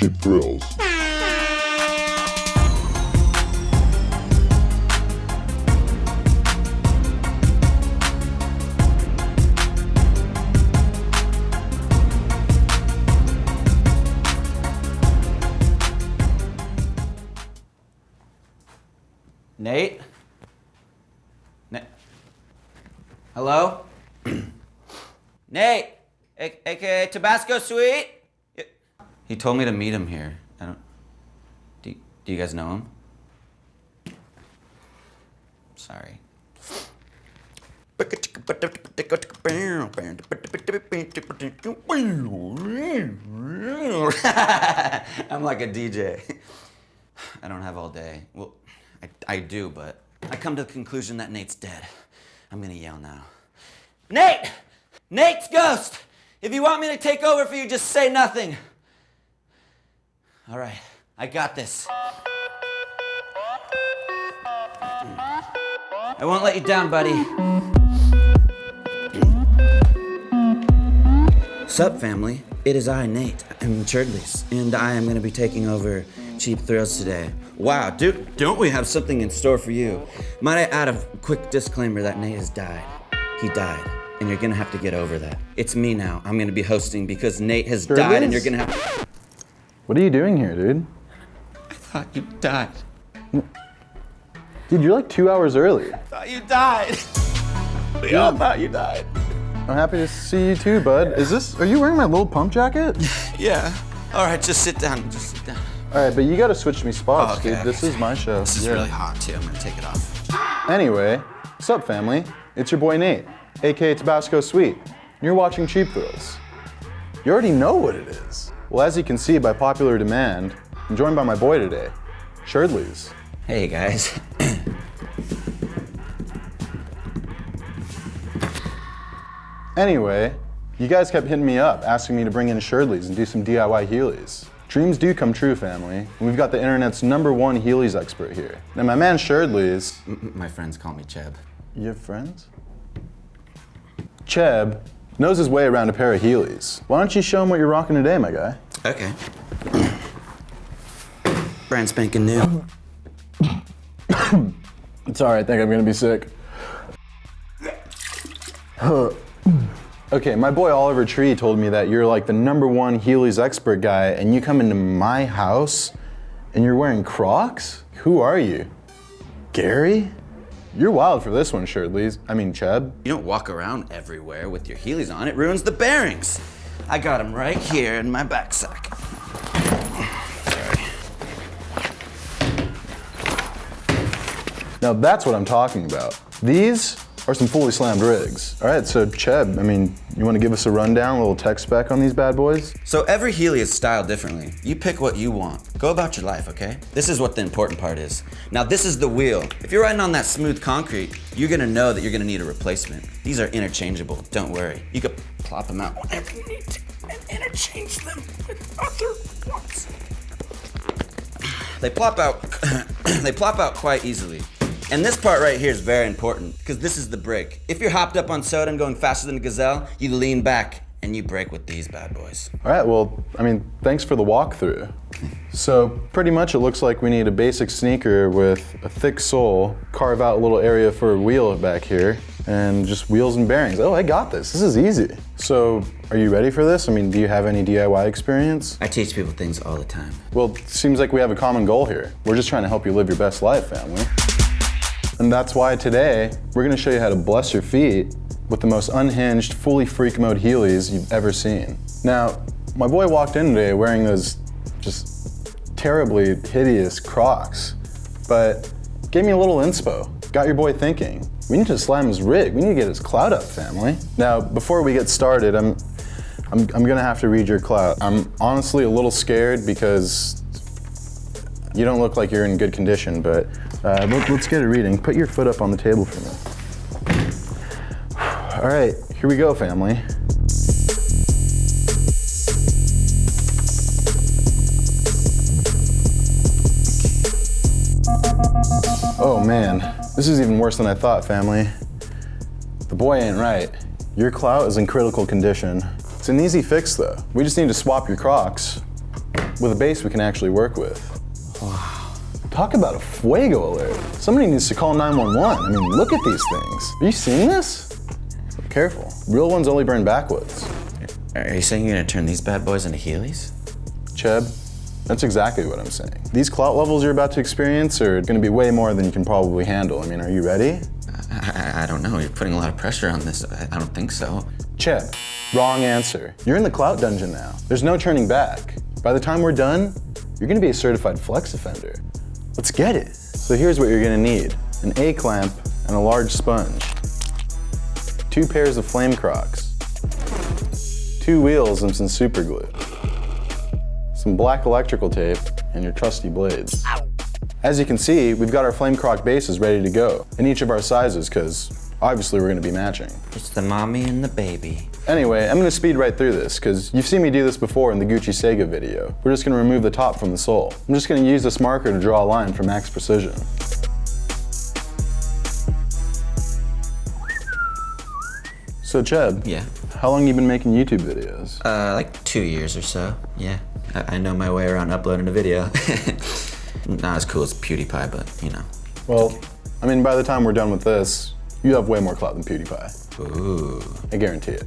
cheap thrills. Nate? Nate? Hello? Nate, aka Tabasco Sweet? He told me to meet him here. I don't. Do, do you guys know him? Sorry. I'm like a DJ. I don't have all day. Well, I, I do, but I come to the conclusion that Nate's dead. I'm gonna yell now. Nate! Nate's ghost! If you want me to take over for you, just say nothing. All right, I got this. I won't let you down, buddy. Sup, family? It is I, Nate. I'm Cherdleys, and I am going to be taking over Cheap Thrills today. Wow, dude, don't we have something in store for you? Might I add a quick disclaimer that Nate has died? He died, and you're going to have to get over that. It's me now. I'm going to be hosting because Nate has Sure died, and you're going to have. What are you doing here, dude? I thought you died. Dude, you're like two hours early. I thought you died. We all thought you died. I'm happy to see you too, bud. Is this, are you wearing my little pump jacket? Yeah. All right, just sit down. Just sit down. All right, but you gotta switch me spots, Oh, okay, dude. This is my show. This is Yeah. really hot too. I'm gonna take it off. Anyway, what's up, family? It's your boy Nate, aka Tabasco Sweet. You're watching Cheap Thrills. You already know what it is. Well, as you can see by popular demand, I'm joined by my boy today, Cherdleys. Hey guys. Anyway, you guys kept hitting me up, asking me to bring in Cherdleys and do some DIY Heelys. Dreams do come true, family. And we've got the internet's number one Heelys expert here. Now, my man Sherdleys, My friends call me Cheb. you have friends? Cheb knows his way around a pair of Heelys. Why don't you show him what you're rocking today, my guy? Okay. Brand spanking new. Sorry, I think I'm gonna be sick. okay, my boy Oliver Tree told me that you're like the number one Heelys expert guy, and you come into my house and you're wearing Crocs? Who are you? Gary? You're wild for this one, Cherdleys. I mean, Cheb. You don't walk around everywhere with your Heelys on. It ruins the bearings. I got them right here in my back sack. Sorry. Now that's what I'm talking about. These are some fully slammed rigs. All right, so Cheb, I mean, you want to give us a rundown, a little tech spec on these bad boys? So every Heely is styled differently. You pick what you want. Go about your life, okay? This is what the important part is. Now this is the wheel. If you're riding on that smooth concrete, you're gonna know that you're gonna need a replacement. These are interchangeable, don't worry. You can plop them out whenever you need to and interchange them with other ones. They plop out, they plop out quite easily. And this part right here is very important because this is the brake. If you're hopped up on soda and going faster than a gazelle, you lean back and you brake with these bad boys. All right, well, I mean, thanks for the walkthrough. So pretty much it looks like we need a basic sneaker with a thick sole, carve out a little area for a wheel back here, and just wheels and bearings. Oh, I got this. This is easy. So are you ready for this? I mean, do you have any DIY experience? I teach people things all the time. Well, seems like we have a common goal here. We're just trying to help you live your best life, family. And that's why today, we're gonna show you how to bless your feet with the most unhinged, fully freak mode Heelys you've ever seen. Now, my boy walked in today wearing those just terribly hideous Crocs, but gave me a little inspo. Got your boy thinking. We need to slam his rig. We need to get his clout up, family. Now, before we get started, I'm, I'm, I'm gonna have to read your clout. I'm honestly a little scared because you don't look like you're in good condition, but uh, let, us get a reading. Put your foot up on the table for me. All right, here we go, family. Oh man, this is even worse than I thought, family. The boy ain't right. Your clout is in critical condition. It's an easy fix though. We just need to swap your Crocs with a base we can actually work with. Talk about a fuego alert. Somebody needs to call 911. I mean, look at these things. Are you seeing this? Careful. Real ones only burn backwoods. Are you saying you're gonna turn these bad boys into Heelys? Cheb, that's exactly what I'm saying. These clout levels you're about to experience are gonna be way more than you can probably handle. I mean, are you ready? I, I, I don't know. You're putting a lot of pressure on this. I, I don't think so. Cheb, wrong answer. You're in the clout dungeon now. There's no turning back. By the time we're done, you're gonna be a certified flex offender. Let's get it. So here's what you're gonna need. An A-clamp and a large sponge. Two pairs of flame crocs. Two wheels and some super glue. Some black electrical tape and your trusty blades. As you can see, we've got our flame croc bases ready to go in each of our sizes because obviously we're gonna be matching. It's the mommy and the baby. Anyway, I'm gonna speed right through this, because you've seen me do this before in the Gucci Sega video. We're just gonna remove the top from the sole. I'm just gonna use this marker to draw a line for max precision. So Cheb, Yeah. how long you been making YouTube videos? Uh, like two years or so. Yeah. I, I know my way around uploading a video. Not as cool as PewDiePie, but you know. Well, I mean, by the time we're done with this, you have way more clout than PewDiePie. Ooh. I guarantee it.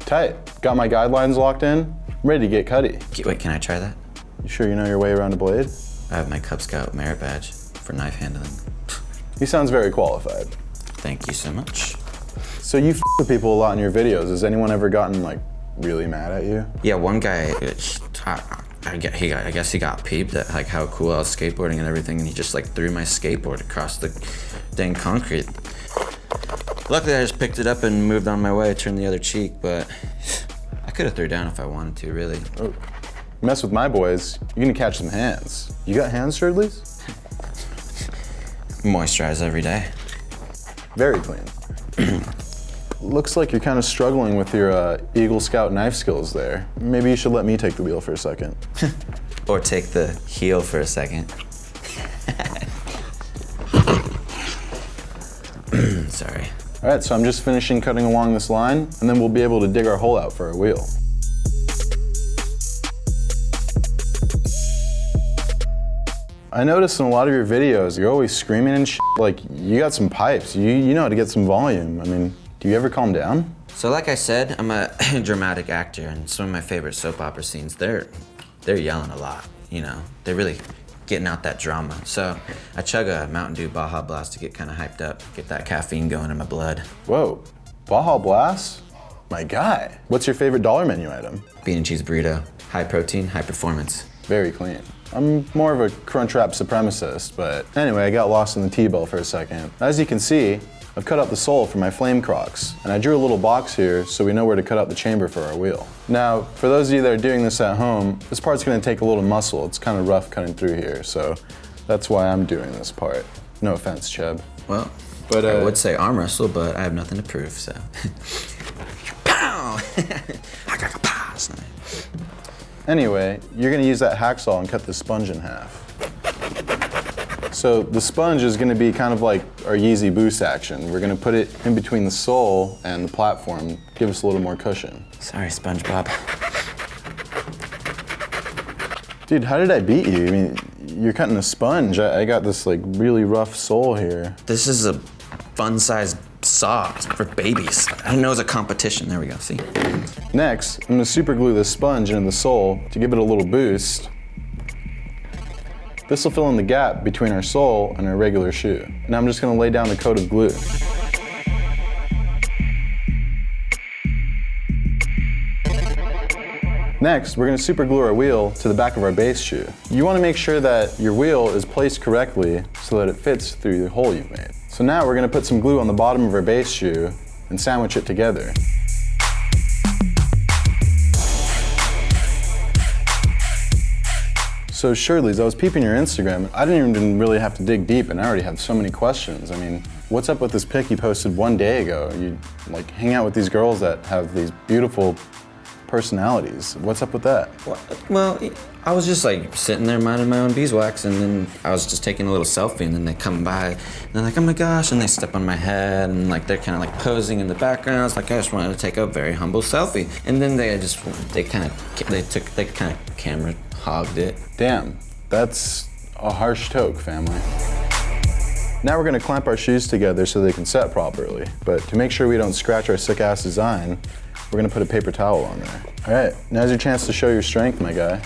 Tight. Got my guidelines locked in? Ready to get cutty. Wait, can I try that? You sure you know your way around a blade? I have my Cub Scout merit badge for knife handling. He sounds very qualified. Thank you so much. So you f with people a lot in your videos. Has anyone ever gotten like really mad at you? Yeah, one guy, uh, I, get- he I guess he got peeped at like how cool I was skateboarding and everything, and he just like threw my skateboard across the dang concrete. Luckily, I just picked it up and moved on my way, turned the other cheek, but I could have threw down if I wanted to, really. Oh. Mess with my boys, you're gonna catch some hands. You got hands, Cherdleys? Moisturize every day. Very clean. Looks like you're kind of struggling with your uh, Eagle Scout knife skills there. Maybe you should let me take the wheel for a second. Or take the heel for a second. Sorry. All right, so I'm just finishing cutting along this line, and then we'll be able to dig our hole out for our wheel. I noticed in a lot of your videos, you're always screaming and. Like, you got some pipes. You, you know how to get some volume. I mean, do you ever calm down? So like I said, I'm a dramatic actor, and some of my favorite soap opera scenes, they're they're yelling a lot. You know, they're really getting out that drama. So I chug a Mountain Dew Baja Blast to get kind of hyped up, get that caffeine going in my blood. Whoa, Baja Blast? My guy. What's your favorite dollar menu item? Bean and cheese burrito, high protein, high performance. Very clean. I'm more of a Crunchwrap supremacist, but anyway, I got lost in the T-bill for a second. As you can see, I've cut out the sole for my flame crocs, and I drew a little box here so we know where to cut out the chamber for our wheel. Now, for those of you that are doing this at home, this part's gonna take a little muscle. It's kind of rough cutting through here, so that's why I'm doing this part. No offense, Cheb. Well, But, I uh, would say arm wrestle, but I have nothing to prove. So. Pow! I got a pass. Anyway, you're gonna use that hacksaw and cut this sponge in half. So the sponge is gonna be kind of like our Yeezy boost action. We're gonna put it in between the sole and the platform, give us a little more cushion. Sorry, SpongeBob. Dude, how did I beat you? I mean, you're cutting a sponge. I, I got this like really rough sole here. This is a fun-sized saw for babies. I didn't know it was a competition. There we go. See. Next, I'm gonna super glue this sponge into the sole to give it a little boost. This will fill in the gap between our sole and our regular shoe. Now I'm just gonna lay down a coat of glue. Next, we're gonna super glue our wheel to the back of our base shoe. You wanna make sure that your wheel is placed correctly so that it fits through the hole you've made. So now we're gonna put some glue on the bottom of our base shoe and sandwich it together. So surely, Cherdleys, I was peeping your Instagram. I didn't even really have to dig deep and I already have so many questions. I mean, what's up with this pic you posted one day ago? You like hang out with these girls that have these beautiful personalities. What's up with that? Well, I was just like sitting there minding my own beeswax, and then I was just taking a little selfie, and then they come by, and they're like, "Oh my gosh!" and they step on my head, and like they're kind of like posing in the background. I was like, I just wanted to take a very humble selfie, and then they just they kind of they took they kind of camera hogged it. Damn, that's a harsh toke, family. Now we're gonna clamp our shoes together so they can set properly. But to make sure we don't scratch our sick ass design, we're gonna put a paper towel on there. All right, now's your chance to show your strength, my guy.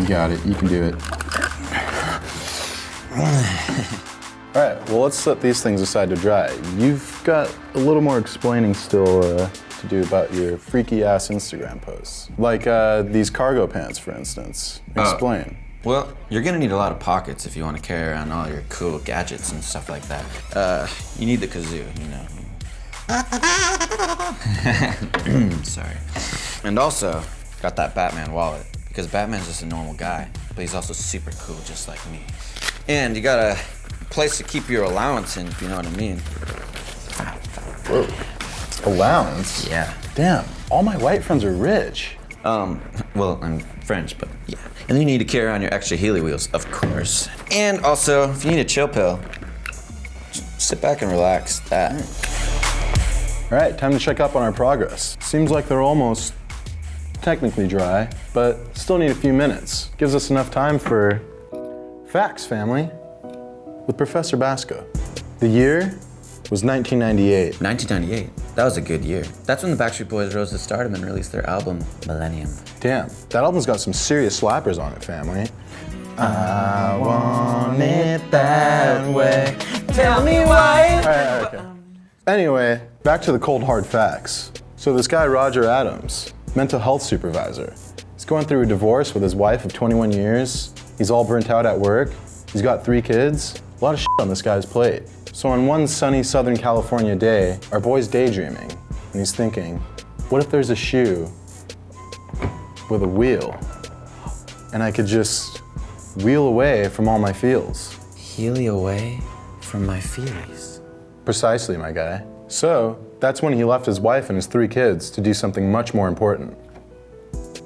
You got it, you can do it. All right, well let's set these things aside to dry. You've got a little more explaining still uh, to do about your freaky ass Instagram posts. Like uh, these cargo pants, for instance. Explain. Well, you're gonna need a lot of pockets if you want to carry around all your cool gadgets and stuff like that. Uh, you need the kazoo, you know. Sorry. And also, got that Batman wallet because Batman's just a normal guy, but he's also super cool, just like me. And you got a place to keep your allowance in, if you know what I mean. Whoa. Allowance? Yeah. Damn, all my white friends are rich. Um, well, I'm French, but yeah. And you need to carry on your extra Heely wheels, of course. And also, if you need a chill pill, sit back and relax. That. All right, time to check up on our progress. Seems like they're almost technically dry, but still need a few minutes. Gives us enough time for facts, family, with Professor Basco. The year was 1998. 1998. That was a good year. That's when the Backstreet Boys rose to stardom and released their album, Millennium. Damn, that album's got some serious slappers on it, family. I want it that way. Tell me why. All right, all right, okay. Anyway, back to the cold hard facts. So this guy, Roger Adams, mental health supervisor, he's going through a divorce with his wife of 21 years. He's all burnt out at work. He's got three kids. A lot of shit on this guy's plate. So on one sunny Southern California day, our boy's daydreaming, and he's thinking, what if there's a shoe with a wheel, and I could just wheel away from all my feels? Healy away from my feelings. Precisely, my guy. So, that's when he left his wife and his three kids to do something much more important.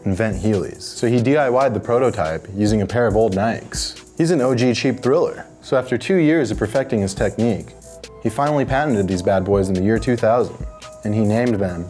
Invent Heelys. So he DIY'd the prototype using a pair of old Nikes. He's an OG cheap thriller. So after two years of perfecting his technique, he finally patented these bad boys in the year 2000, and he named them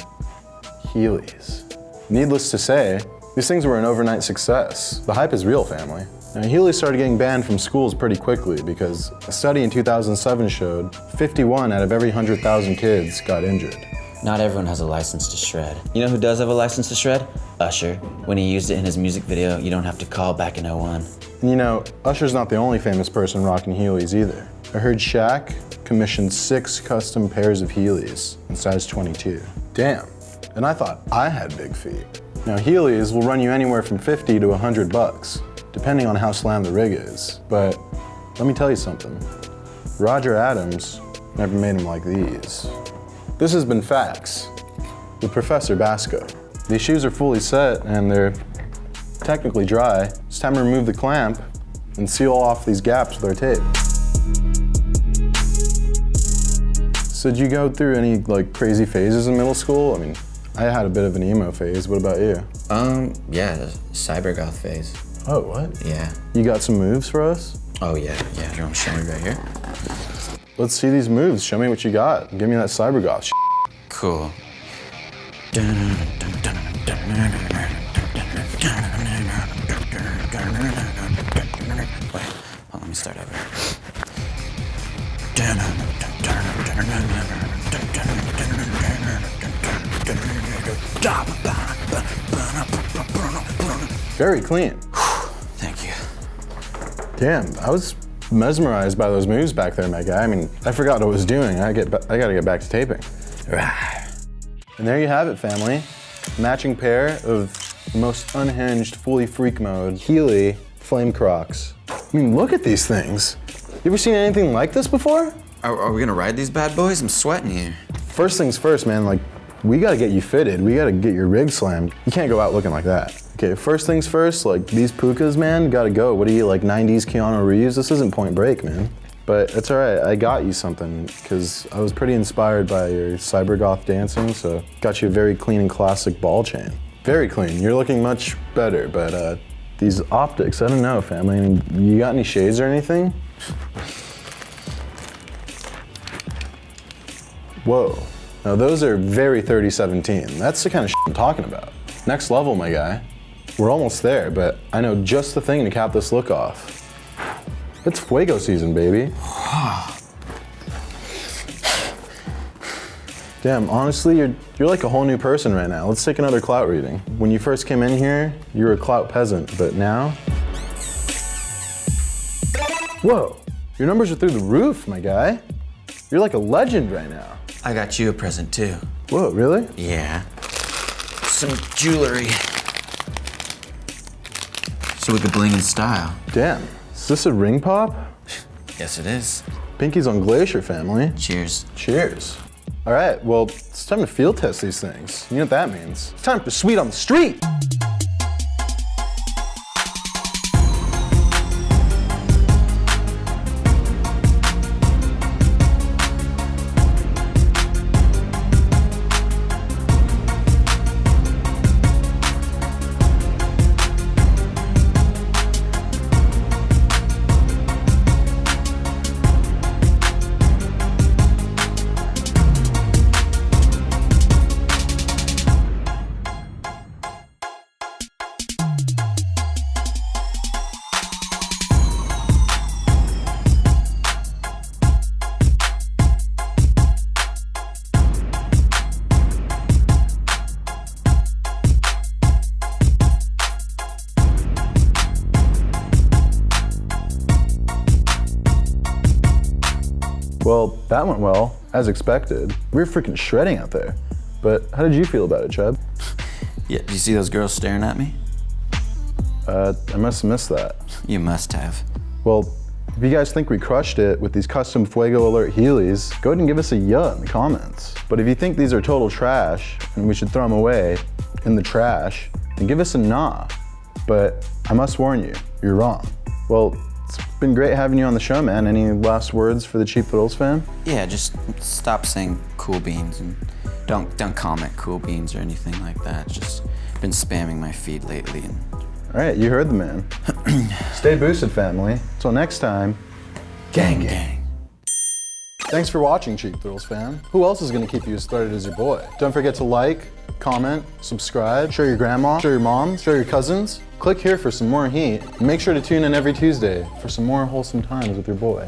Heelys. Needless to say, these things were an overnight success. The hype is real, family. Now, Heelys started getting banned from schools pretty quickly because a study in 2007 showed 51 out of every 100,000 kids got injured. Not everyone has a license to shred. You know who does have a license to shred? Usher. When he used it in his music video, You Don't Have to Call back in 01. And you know, Usher's not the only famous person rocking Heelys either. I heard Shaq commissioned six custom pairs of Heelys in size 22. Damn. And I thought I had big feet. Now Heelys will run you anywhere from 50 to 100 bucks, depending on how slammed the rig is. But let me tell you something. Roger Adams never made them like these. This has been Facts with Professor Basco. These shoes are fully set and they're technically dry. It's time to remove the clamp and seal off these gaps with our tape. So did you go through any like crazy phases in middle school? I mean, I had a bit of an emo phase. What about you? Um, yeah, cyber goth phase. Oh, what? Yeah. You got some moves for us? Oh yeah, yeah. You want to show me right here? Let's see these moves. Show me what you got. Give me that cyber goth. Cool. Wait, on, let me start over. Very clean. Thank you. Damn, I was mesmerized by those moves back there, my guy. I mean, I forgot what I was doing. I get, I gotta get back to taping. And there you have it, family. Matching pair of the most unhinged, fully freak mode Heely Flame Crocs. I mean, look at these things. You ever seen anything like this before? Are, are we gonna ride these bad boys? I'm sweating here. First things first, man. Like, we gotta get you fitted. We gotta get your rig slammed. You can't go out looking like that. Okay, first things first. Like these pukas, man, gotta go. What are you like, 90s Keanu Reeves? This isn't Point Break, man. But it's all right. I got you something because I was pretty inspired by your cyber goth dancing, so got you a very clean and classic ball chain. Very clean. You're looking much better, but uh, these optics, I don't know, family. I mean, you got any shades or anything? Whoa. Now those are very 3017. That's the kind of shit I'm talking about. Next level, my guy. We're almost there, but I know just the thing to cap this look off. It's Fuego season, baby. Damn, honestly, you're, you're like a whole new person right now. Let's take another clout reading. When you first came in here, you were a clout peasant, but now? Whoa, your numbers are through the roof, my guy. You're like a legend right now. I got you a present too. Whoa, really? Yeah. Some jewelry. So we could bling in style. Damn, is this a ring pop? Yes, it is. Pinky's on Glacier, family. Cheers. Cheers. All right, well, it's time to field test these things. You know what that means. It's time for Sweet on the Street. Well, that went well, as expected. We were freaking shredding out there. But how did you feel about it, Chub? Yeah, do you see those girls staring at me? Uh, I must have missed that. You must have. Well, if you guys think we crushed it with these custom Fuego Alert Heelys, go ahead and give us a yeah in the comments. But if you think these are total trash and we should throw them away in the trash, then give us a nah. But I must warn you, you're wrong. Well, been great having you on the show, man. Any last words for the Cheap Thrills fan? Yeah, just stop saying cool beans and don't don't comment cool beans or anything like that. Just been spamming my feed lately and All right, you heard the man. Stay boosted, family. Until next time, gang gang. Thanks for watching, Cheap Thrills fan. Who else is gonna keep you as threaded as your boy? Don't forget to like, comment, subscribe, show your grandma, show your mom, show your cousins. Click here for some more heat, make sure to tune in every Tuesday for some more wholesome times with your boy.